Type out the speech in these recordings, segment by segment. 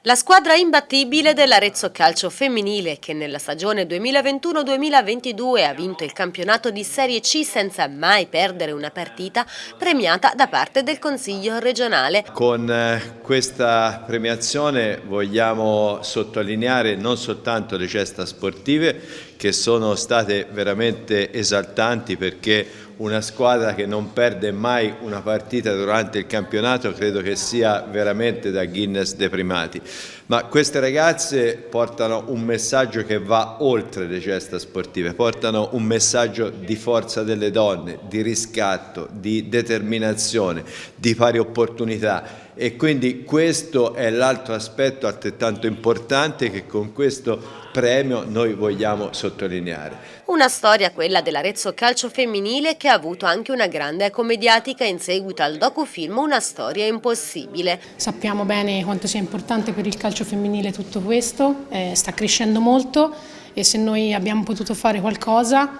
La squadra imbattibile dell'Arezzo Calcio Femminile che nella stagione 2021-2022 ha vinto il campionato di Serie C senza mai perdere una partita premiata da parte del Consiglio regionale. Con eh, questa premiazione vogliamo sottolineare non soltanto le gesta sportive che sono state veramente esaltanti perché una squadra che non perde mai una partita durante il campionato credo che sia veramente da Guinness dei primati. Ma queste ragazze portano un messaggio che va oltre le gesta sportive, portano un messaggio di forza delle donne, di riscatto, di determinazione, di pari opportunità e quindi questo è l'altro aspetto altrettanto importante che con questo premio noi vogliamo sottolineare. Una storia quella dell'Arezzo Calcio Femminile che ha avuto anche una grande eco mediatica in seguito al docufilm Una storia impossibile. Sappiamo bene quanto sia importante per il calcio femminile tutto questo, eh, sta crescendo molto e se noi abbiamo potuto fare qualcosa,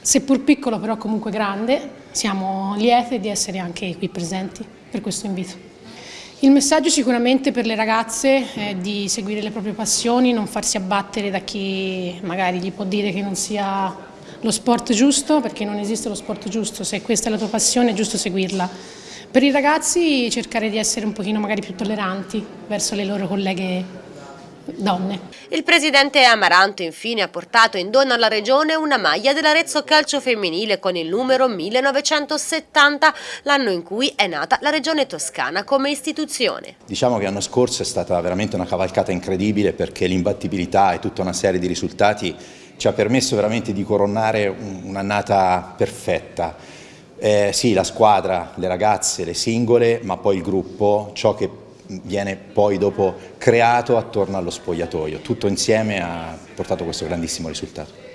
seppur piccolo però comunque grande, siamo liete di essere anche qui presenti per questo invito. Il messaggio sicuramente per le ragazze è di seguire le proprie passioni, non farsi abbattere da chi magari gli può dire che non sia lo sport giusto, perché non esiste lo sport giusto, se questa è la tua passione è giusto seguirla. Per i ragazzi cercare di essere un pochino magari più tolleranti verso le loro colleghe donne. Il presidente Amaranto infine ha portato in dono alla regione una maglia dell'Arezzo Calcio Femminile con il numero 1970, l'anno in cui è nata la regione toscana come istituzione. Diciamo che l'anno scorso è stata veramente una cavalcata incredibile perché l'imbattibilità e tutta una serie di risultati ci ha permesso veramente di coronare un'annata perfetta. Eh, sì, la squadra, le ragazze, le singole, ma poi il gruppo, ciò che viene poi dopo creato attorno allo spogliatoio. Tutto insieme ha portato questo grandissimo risultato.